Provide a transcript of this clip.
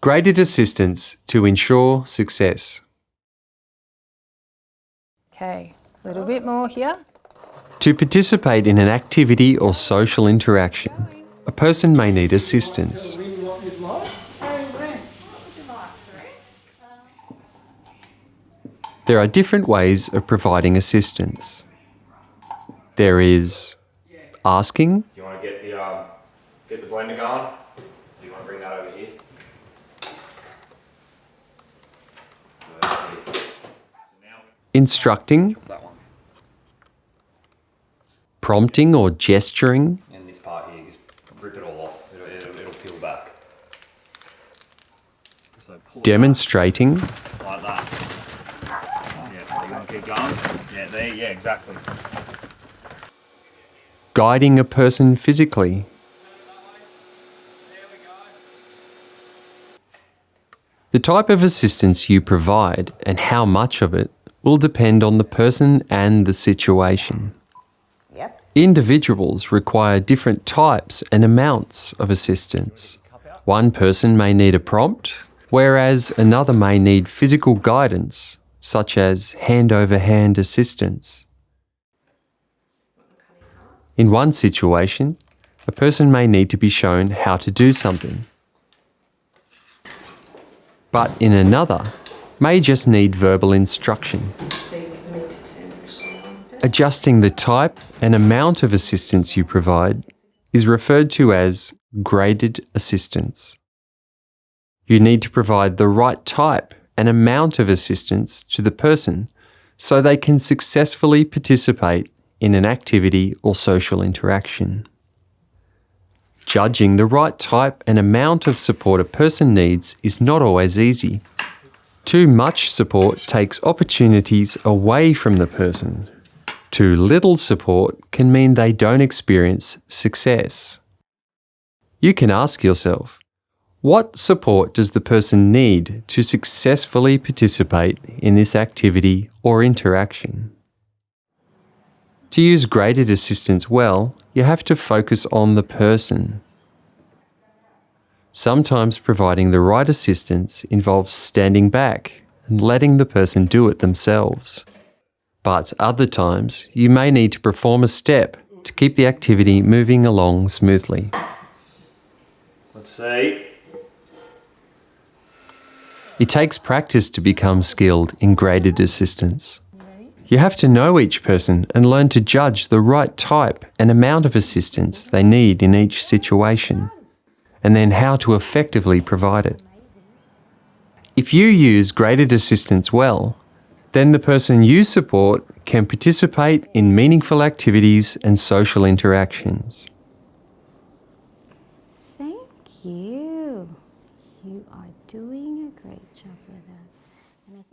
Graded assistance to ensure success. Okay, a little bit more here. To participate in an activity or social interaction, a person may need assistance. There are different ways of providing assistance. There is asking, You want to get the um, get the blender going? So you want to bring that over here. Now instructing, prompting or gesturing, and this part here, just rip it all off. It'll, it'll, it'll peel back. So demonstrating, back like that. Yeah. So you want to keep going? Yeah. There. Yeah. Exactly. guiding a person physically, The type of assistance you provide and how much of it will depend on the person and the situation. Yep. Individuals require different types and amounts of assistance. One person may need a prompt, whereas another may need physical guidance, such as hand over hand assistance. In one situation, a person may need to be shown how to do something, but in another, may just need verbal instruction. Adjusting the type and amount of assistance you provide is referred to as graded assistance. You need to provide the right type and amount of assistance to the person so they can successfully participate in an activity or social interaction. Judging the right type and amount of support a person needs is not always easy. Too much support takes opportunities away from the person. Too little support can mean they don't experience success. You can ask yourself, what support does the person need to successfully participate in this activity or interaction? To use graded assistance well, you have to focus on the person. Sometimes providing the right assistance involves standing back and letting the person do it themselves. But other times, you may need to perform a step to keep the activity moving along smoothly. Let's see. It takes practice to become skilled in graded assistance. You have to know each person and learn to judge the right type and amount of assistance they need in each situation, and then how to effectively provide it. If you use graded assistance well, then the person you support can participate in meaningful activities and social interactions. Thank you. You are doing a great job with that. And I think